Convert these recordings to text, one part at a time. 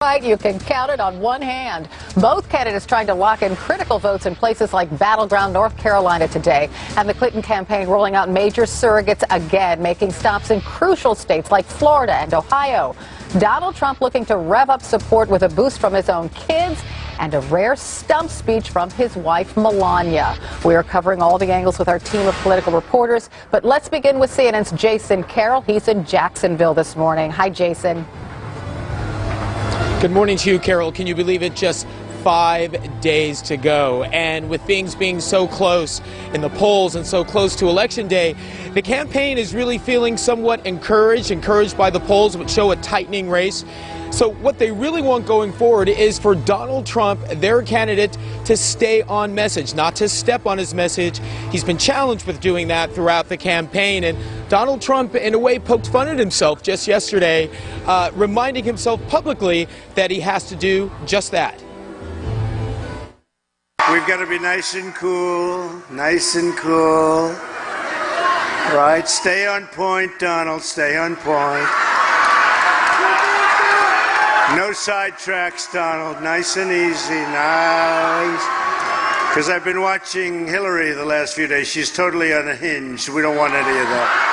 Right, you can count it on one hand. Both candidates trying to lock in critical votes in places like battleground North Carolina today. And the Clinton campaign rolling out major surrogates again, making stops in crucial states like Florida and Ohio. Donald Trump looking to rev up support with a boost from his own kids and a rare stump speech from his wife, Melania. We are covering all the angles with our team of political reporters. But let's begin with CNN's Jason Carroll. He's in Jacksonville this morning. Hi, Jason. Good morning to you, Carol. Can you believe it? Just five days to go. And with things being so close in the polls and so close to Election Day, the campaign is really feeling somewhat encouraged, encouraged by the polls, which show a tightening race. So, what they really want going forward is for Donald Trump, their candidate, to stay on message, not to step on his message. He's been challenged with doing that throughout the campaign. And Donald Trump, in a way, poked fun at himself just yesterday, uh, reminding himself publicly that he has to do just that. We've got to be nice and cool, nice and cool. Right? Stay on point, Donald. Stay on point. No sidetracks, Donald. Nice and easy. Nice. Because I've been watching Hillary the last few days. She's totally unhinged. We don't want any of that.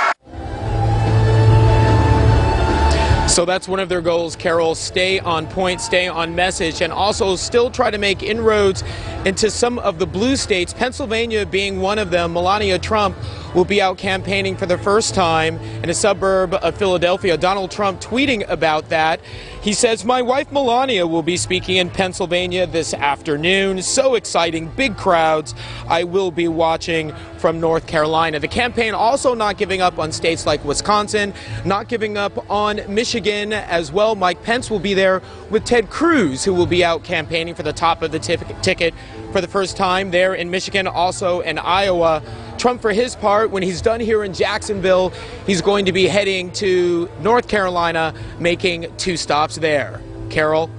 So that's one of their goals, Carol. Stay on point, stay on message, and also still try to make inroads into some of the blue states, Pennsylvania being one of them. Melania Trump will be out campaigning for the first time in a suburb of Philadelphia. Donald Trump tweeting about that. He says, My wife Melania will be speaking in Pennsylvania this afternoon. So exciting, big crowds. I will be watching from North Carolina. The campaign also not giving up on states like Wisconsin, not giving up on Michigan as well. Mike Pence will be there with Ted Cruz, who will be out campaigning for the top of the ticket for the first time there in Michigan, also in Iowa. Trump, for his part, when he's done here in Jacksonville, he's going to be heading to North Carolina, making two stops there. Carol?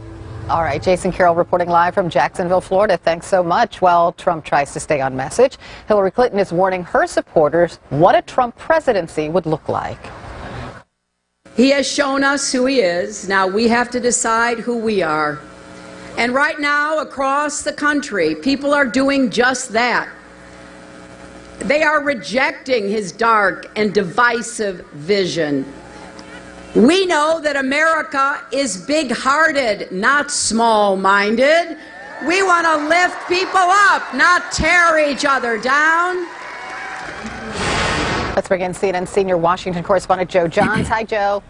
All right, Jason Carroll reporting live from Jacksonville, Florida. Thanks so much. While Trump tries to stay on message, Hillary Clinton is warning her supporters what a Trump presidency would look like. He has shown us who he is. Now we have to decide who we are. And right now, across the country, people are doing just that. They are rejecting his dark and divisive vision. We know that America is big hearted, not small minded. We want to lift people up, not tear each other down. Let's bring in CNN senior Washington correspondent Joe Johns. Hi, Joe.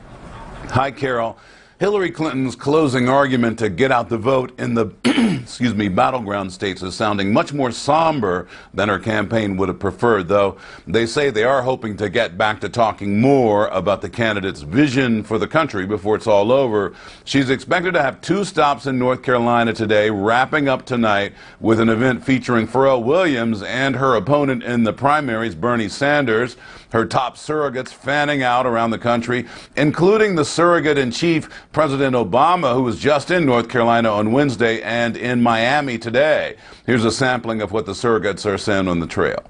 Hi, Carol. Hillary Clinton's closing argument to get out the vote in the excuse me battleground states is sounding much more somber than her campaign would have preferred though. They say they are hoping to get back to talking more about the candidate's vision for the country before it's all over. She's expected to have two stops in North Carolina today wrapping up tonight with an event featuring Pharrell Williams and her opponent in the primaries Bernie Sanders her top surrogates fanning out around the country including the surrogate in chief President Obama, who was just in North Carolina on Wednesday and in Miami today. Here's a sampling of what the surrogates are saying on the trail.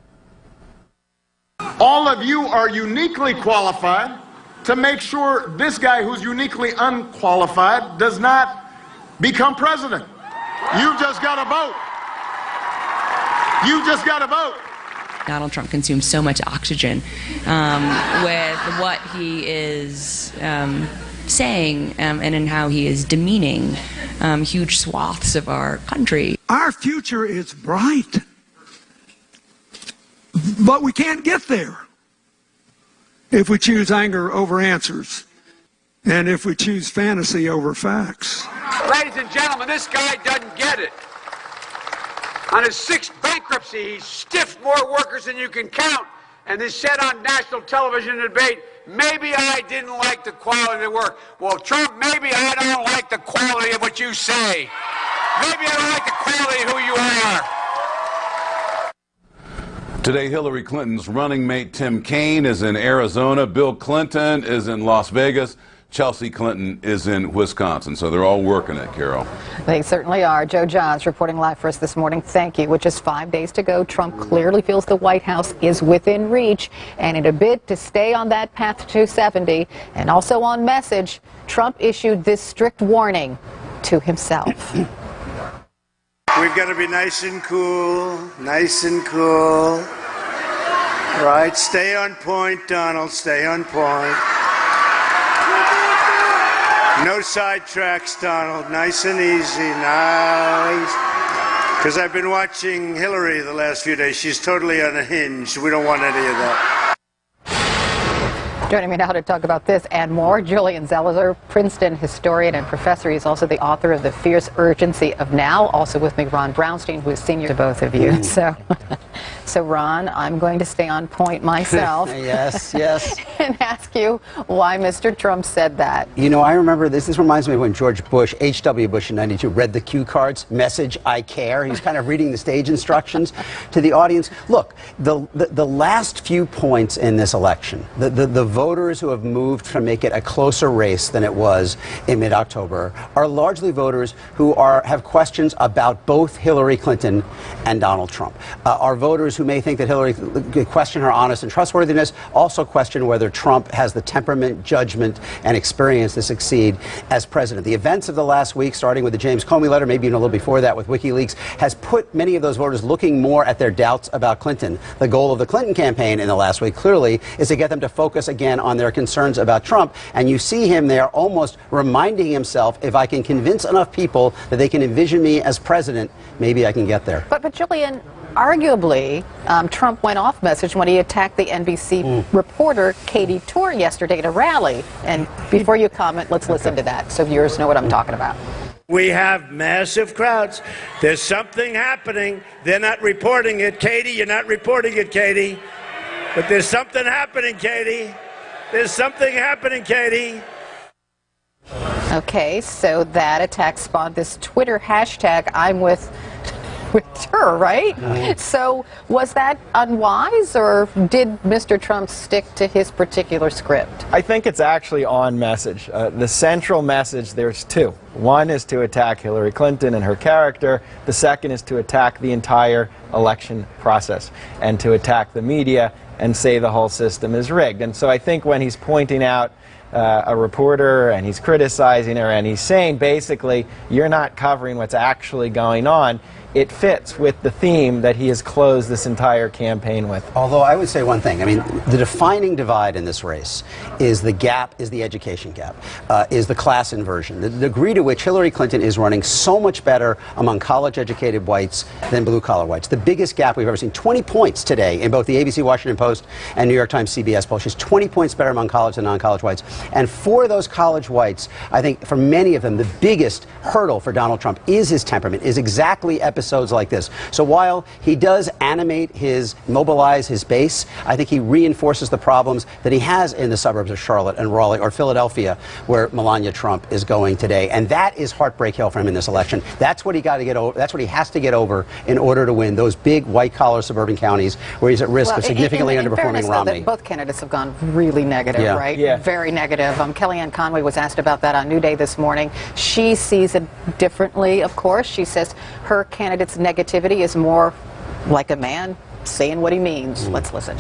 All of you are uniquely qualified to make sure this guy who's uniquely unqualified does not become president. You've just got to vote. You just got to vote. Donald Trump consumes so much oxygen um, with what he is um, saying um, and in how he is demeaning um, huge swaths of our country. Our future is bright, but we can't get there if we choose anger over answers and if we choose fantasy over facts. Ladies and gentlemen, this guy doesn't get it. On his sixth bankruptcy, he stiffed more workers than you can count and then said on national television debate, maybe I didn't like the quality of work. Well, Trump, maybe I don't like the quality of what you say. Maybe I don't like the quality of who you are. Today, Hillary Clinton's running mate Tim Kaine is in Arizona. Bill Clinton is in Las Vegas. Chelsea Clinton is in Wisconsin. So they're all working it, Carol. They certainly are. Joe Johns reporting live for us this morning. Thank you. With just five days to go, Trump clearly feels the White House is within reach. And in a bid to stay on that path to 270 and also on message, Trump issued this strict warning to himself. We've got to be nice and cool, nice and cool. Right, stay on point, Donald, stay on point. No sidetracks, Donald, nice and easy, nice. Because I've been watching Hillary the last few days. She's totally unhinged. We don't want any of that. Joining me now to talk about this and more, Julian Zelizer, Princeton historian and professor. He's also the author of The Fierce Urgency of Now. Also with me, Ron Brownstein, who is senior to both of you. So, so Ron, I'm going to stay on point myself. yes, yes. and ask you why Mr. Trump said that. You know, I remember this. This reminds me of when George Bush, H.W. Bush in 92, read the cue cards, message, I care. He's kind of reading the stage instructions to the audience. Look, the, the, the last few points in this election, the, the, the voters who have moved to make it a closer race than it was in mid-October are largely voters who are have questions about both Hillary Clinton and Donald Trump. Uh, are voters who may think that Hillary question her honest and trustworthiness, also question whether Trump has the temperament, judgment, and experience to succeed as president. The events of the last week, starting with the James Comey letter, maybe even a little before that with WikiLeaks, has put many of those voters looking more at their doubts about Clinton. The goal of the Clinton campaign in the last week, clearly, is to get them to focus again on their concerns about Trump. And you see him there almost reminding himself if I can convince enough people that they can envision me as president, maybe I can get there. But, but Julian, arguably, um, Trump went off message when he attacked the NBC mm. reporter Katie Tur yesterday at a rally. And before you comment, let's listen to that so viewers know what I'm talking about. We have massive crowds. There's something happening. They're not reporting it. Katie, you're not reporting it, Katie. But there's something happening, Katie. There's something happening, Katie. Okay, so that attack spawned this Twitter hashtag, I'm with with her, right? Mm-hmm. So was that unwise, or did Mr. Trump stick to his particular script? I think it's actually on message. Uh, the central message, there's two. One is to attack Hillary Clinton and her character. The second is to attack the entire election process and to attack the media and say the whole system is rigged. And so I think when he's pointing out uh, a reporter and he's criticizing her and he's saying basically, you're not covering what's actually going on, it fits with the theme that he has closed this entire campaign with. Although I would say one thing, I mean, the defining divide in this race is the gap, is the education gap, uh, is the class inversion, the degree to which Hillary Clinton is running so much better among college-educated whites than blue-collar whites. The biggest gap we've ever seen, 20 points today in both the ABC Washington Post and New York Times CBS poll. She's 20 points better among college and non-college whites. And for those college whites, I think for many of them, the biggest hurdle for Donald Trump is his temperament, is exactly episode episodes like this. So while he does animate his, mobilize his base, I think he reinforces the problems that he has in the suburbs of Charlotte and Raleigh or Philadelphia, where Melania Trump is going today. And that is Heartbreak Hill for him in this election. That's what he got to get over. That's what he has to get over in order to win those big white collar suburban counties where he's at risk well, of significantly in, in, in underperforming fairness, Romney. Though, both candidates have gone really negative, yeah. right? Yeah. Very negative. Um, Kellyanne Conway was asked about that on New Day this morning. She sees it differently, of course. She says her candidate candidate's negativity is more like a man saying what he means. Mm. Let's listen.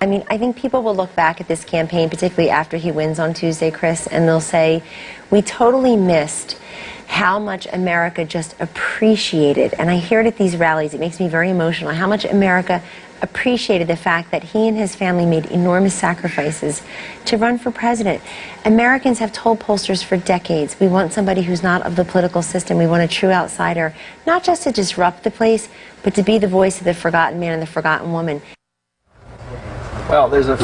I mean, I think people will look back at this campaign, particularly after he wins on Tuesday, Chris, and they'll say, we totally missed how much America just appreciated, and I hear it at these rallies, it makes me very emotional, how much America appreciated the fact that he and his family made enormous sacrifices to run for president. Americans have told pollsters for decades we want somebody who's not of the political system. We want a true outsider, not just to disrupt the place, but to be the voice of the forgotten man and the forgotten woman. Well, there's a,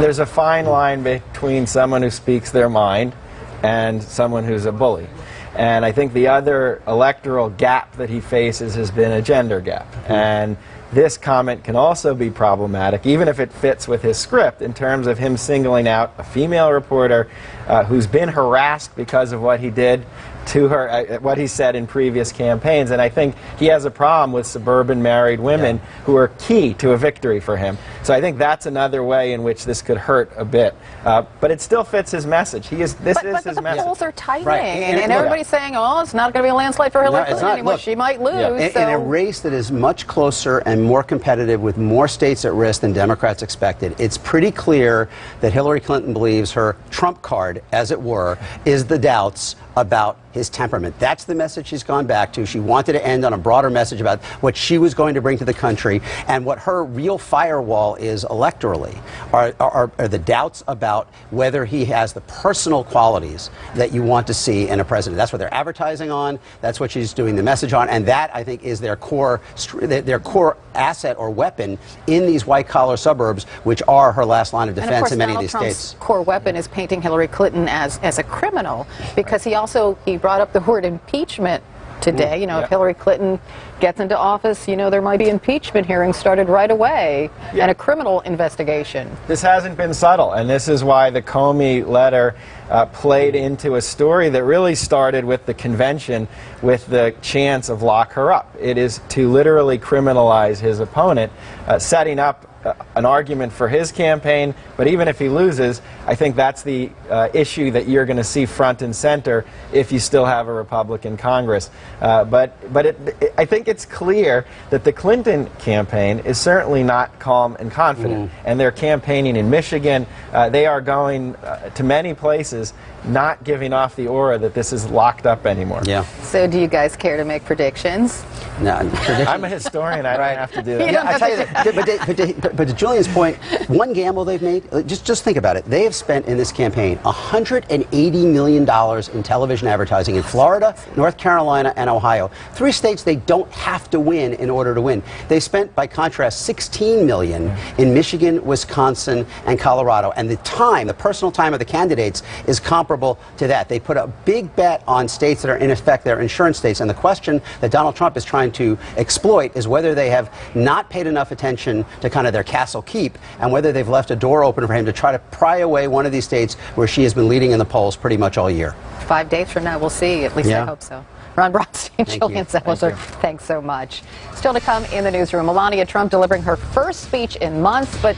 there's a fine line between someone who speaks their mind and someone who's a bully. And I think the other electoral gap that he faces has been a gender gap. And this comment can also be problematic, even if it fits with his script, in terms of him singling out a female reporter uh, who's been harassed because of what he did to her, uh, what he said in previous campaigns. And I think he has a problem with suburban married women yeah. who are key to a victory for him. So I think that's another way in which this could hurt a bit. Uh, but it still fits his message. He is. This but, is but, his the message. polls are tightening, right. and, and, everybody's saying, "Oh, it's not going to be a landslide for Hillary no, Clinton anymore. Look, she might lose." Yeah. In, so. in, a race that is much closer and and more competitive with more states at risk than Democrats expected. It's pretty clear that Hillary Clinton believes her trump card, as it were, is the doubts about his temperament. That's the message she's gone back to. She wanted to end on a broader message about what she was going to bring to the country and what her real firewall is electorally are, are, are the doubts about whether he has the personal qualities that you want to see in a president. That's what they're advertising on. That's what she's doing the message on, and that I think is their core their core asset or weapon in these white collar suburbs, which are her last line of defense and of course, in many Donald of these Trump's states. core weapon is painting Hillary Clinton as as a criminal because he also he brought up the word impeachment today. Mm, you know, yeah. if Hillary Clinton gets into office, you know, there might be impeachment hearings started right away and a criminal investigation. This hasn't been subtle, and this is why the Comey letter uh, played into a story that really started with the convention with the chance of lock her up. It is to literally criminalize his opponent, uh, setting up an argument for his campaign, but even if he loses, I think that's the uh, issue that you're going to see front and center if you still have a Republican Congress. Uh, but but it, it, I think it's clear that the Clinton campaign is certainly not calm and confident, and they're campaigning in Michigan. Uh, they are going uh, to many places, not giving off the aura that this is locked up anymore. Yeah. So, do you guys care to make predictions? No, I'm a historian. I don't have to do that. You Yeah, I tell you, that, but, to, but, to, but, but to Julian's point, one gamble they've made, uh, just, just think about it. They have spent in this campaign $180 million in television advertising in Florida, North Carolina, and Ohio. Three states they don't have to win in order to win. They spent, by contrast, 16 million in Michigan, Wisconsin, and Colorado. And the time, the personal time of the candidates is comparable to that. They put a big bet on states that are, in effect, their insurance states. And the question that Donald Trump is trying to exploit is whether they have not paid enough attention to kind of their castle keep and whether they've left a door open for him to try to pry away one of these states where she has been leading in the polls pretty much all year. Five days from now, we'll see. At least I hope so. Ron Brownstein, Thank Julian. Thank thanks so much. Still to come in the newsroom, Melania Trump delivering her first speech in months, but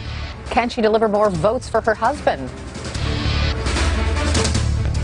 can she deliver more votes for her husband?